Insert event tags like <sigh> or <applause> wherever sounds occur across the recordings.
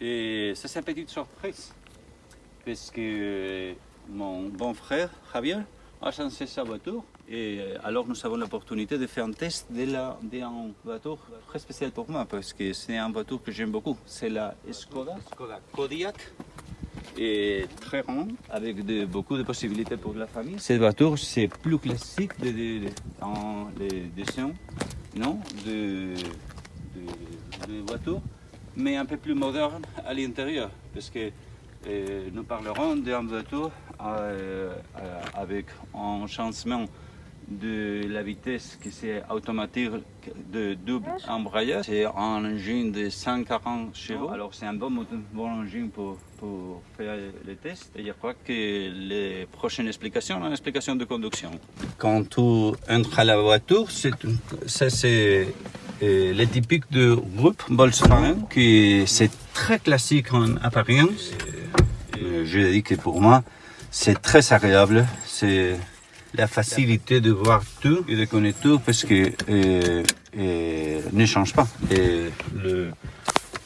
Et ça c'est une petite surprise. Parce que euh, mon bon frère Javier a changé sa voiture. Et euh, alors nous avons l'opportunité de faire un test d'une voiture très spéciale pour moi. Parce que c'est une voiture que j'aime beaucoup. C'est la Skoda, Skoda Kodiaq. Et très rond, avec de- beaucoup de possibilités pour la famille. Cette voiture, c'est plus classique de, de- de- dans les dessins, non, de, de, de voiture, mais un peu plus moderne à l'intérieur, parce que euh, nous parlerons d'une voiture euh, euh, avec un changement de la vitesse qui c'est automatique de double embrayage. C'est un engin de 140 chevaux. Alors c'est un bon, bon engin pour, pour faire les tests. Et je crois que les prochaines explications, une explication de conduction. Quand tu entres à la voiture, ça c'est euh, le typique de groupe Volkswagen, qui c'est très classique en apparence. Euh, Je dis que pour moi, c'est très agréable. C'est la facilité de voir tout et de connaître tout parce que euh, ne change pas.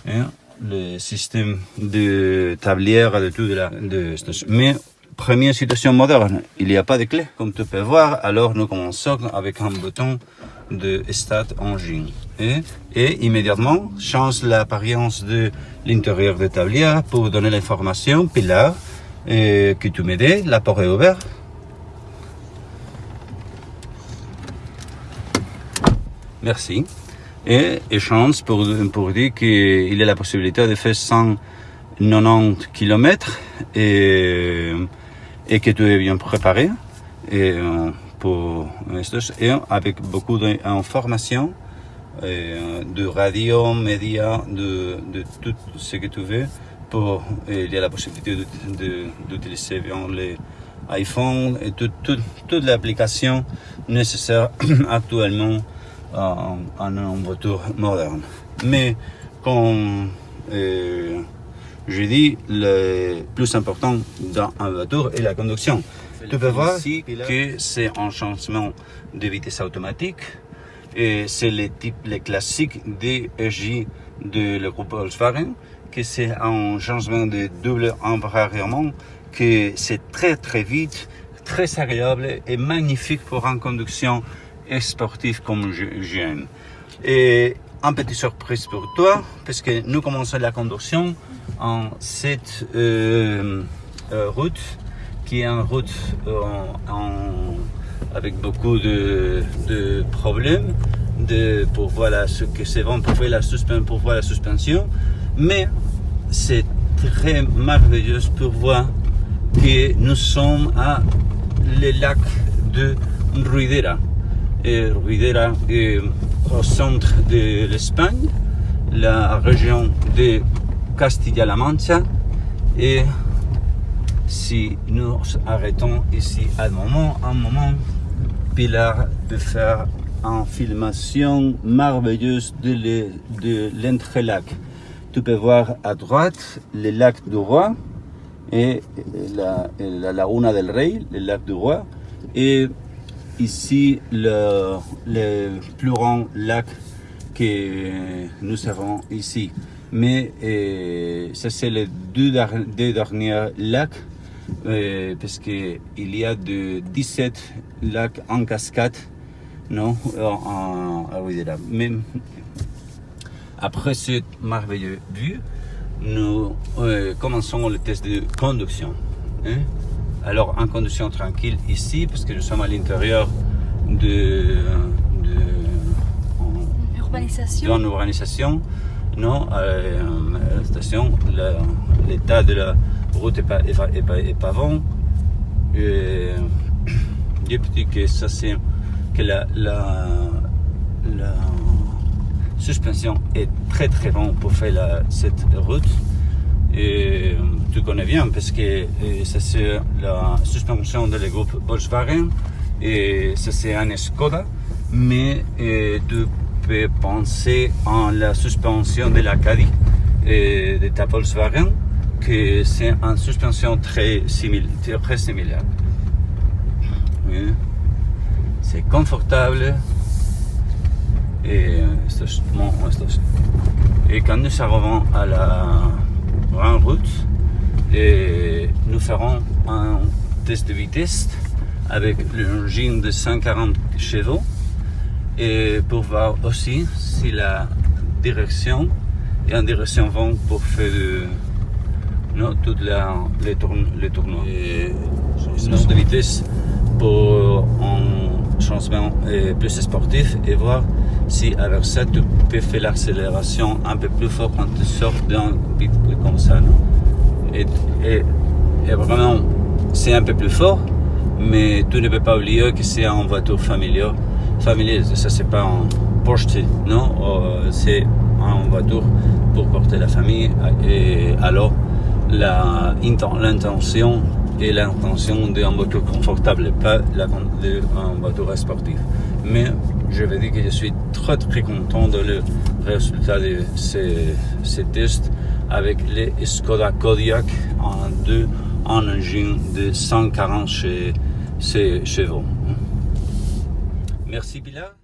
Hein, le système de tablière, de tout, de la, mais première situation moderne, il n'y a pas de clé, comme tu peux voir. Alors nous commençons avec un bouton de Start Engine. Et, et immédiatement, change l'apparence de l'intérieur de tablière pour donner l'information. Puis là, euh, que tu m'aides, la porte est ouverte. Merci. Et échange pour, pour dire qu'il a la possibilité de faire 190 km et, et que tu es bien préparé et, euh, pour et avec beaucoup d'informations euh, de radio, médias, de, de tout ce que tu veux. Pour, il y a la possibilité d'utiliser les iPhones et tout- tout- toute l'application nécessaire <clears throat> actuellement en, en une voiture moderne. Mais comme euh, je dis, le plus important dans une voiture est la conduction. Tu peux voir ici que c'est un changement de vitesse automatique et c'est le type, le classique DSJ de le groupe Volkswagen, que c'est un changement de double embrayement, que c'est très très vite, très agréable et magnifique pour une conduction sportive comme je- j'aime. Et une petite surprise pour toi, parce que nous commençons la conduction en cette euh, euh, route, qui est une route euh, avec beaucoup de, problèmes de, pour voir ce que c'est bon pour, faire la pour voir la suspension, mais c'est très merveilleux pour voir que nous sommes à le lac de Ruidera. Et Ruidera au centre de l'Espagne, la région de Castilla-La Mancha. Et si nous arrêtons ici un moment, un moment, Pilar peut faire une filmation merveilleuse de le- de l'entrelac. Tu peux voir à droite le lac du Roi et la, la Laguna del Rey, le lac du Roi, et ici le, plus grand lac que nous avons ici. Mais euh, ça c'est les deux, derniers lacs euh, parce que il y a de 17 lacs en cascade, non, Ruidera. Mais après cette merveilleuse vue, nous euh, commençons le test de conduction. hein. Alors, en conduction tranquille ici, parce que nous sommes à l'intérieur de, de, Urbanisation. non, euh, à la station, l'état de la route n'est pas, est pas, est pas- est pas bon. Et, que ça c'est que la, la, la suspension est très très bon pour faire la- cette route. Et tu connais bien parce que euh, c'est la suspension de le groupe Volkswagen et ça c'est un Skoda, mais euh, tu peux penser en la suspension de la Caddy et de ta Volkswagen que c'est une suspension très similaire. Très similaire. C'est confortable et. Et quand nous arrivons à la et nous ferons un test de vitesse avec l'engine de 140 chevaux et pour voir aussi si la direction est en direction vent pour faire non, toutes les, tourn les tournois. Et de vitesse pour un changement plus sportif et voir si avec ça tu peux faire l'accélération un peu plus fort quand tu sors d'un bit comme ça. Et, vraiment, c'est un peu plus fort, mais tu ne peux pas oublier que c'est une voiture familiale. familiale. Ça, c'est pas un Porsche, non, euh, c'est une voiture pour porter la famille. Et alors, l'intention et l'intention d'une voiture confortable, pas d'une voiture sportive. Mais je veux dire que je suis très très content de le résultat de ces, ces tests avec les Skoda Kodiak en deux en engine de 140 chevaux. Merci Pilar.